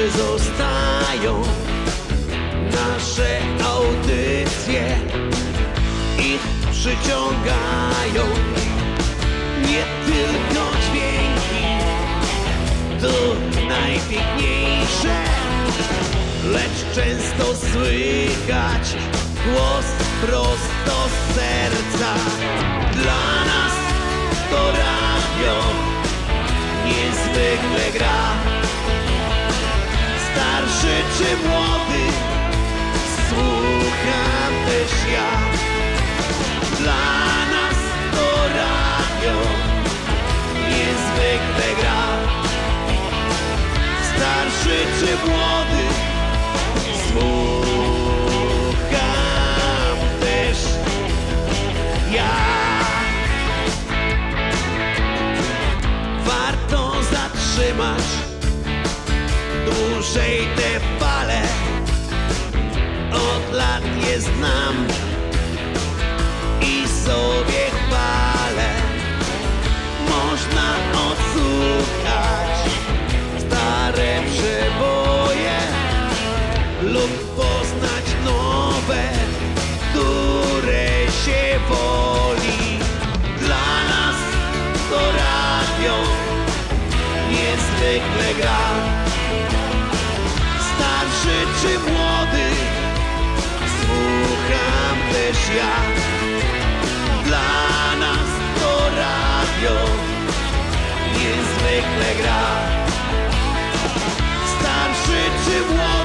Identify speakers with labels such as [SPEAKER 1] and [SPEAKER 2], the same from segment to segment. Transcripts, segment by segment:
[SPEAKER 1] zawsze zostają nasze audycje. Ich przyciągają nie tylko dźwięki, to najpiękniejsze, lecz często słychać głos prosto z serca. Dla nas to radio niezwykle gra. Czy młody, słucham też ja. Dla nas to radio niezwykle gra. Starszy czy młody, dłużej te fale. Od lat je znam i sobie chwalę. Można odsłuchać stare przeboje lub poznać nowe, które się woli. Dla nas to radio niezwykle gra. Starszy czy młody, słucham też ja. Dla nas to radio niezwykle gra. Starszy czy młody,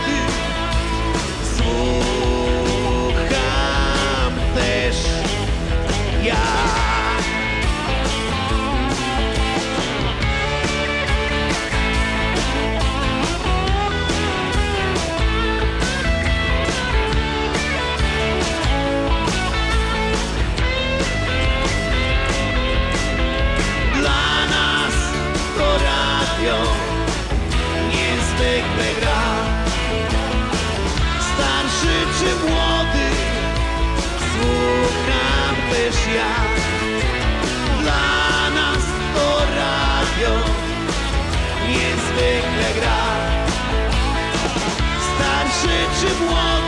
[SPEAKER 1] niezwykle gra. Starszy czy młody, słucham też ja. Dla nas to radio niezwykle gra. Starszy czy młody,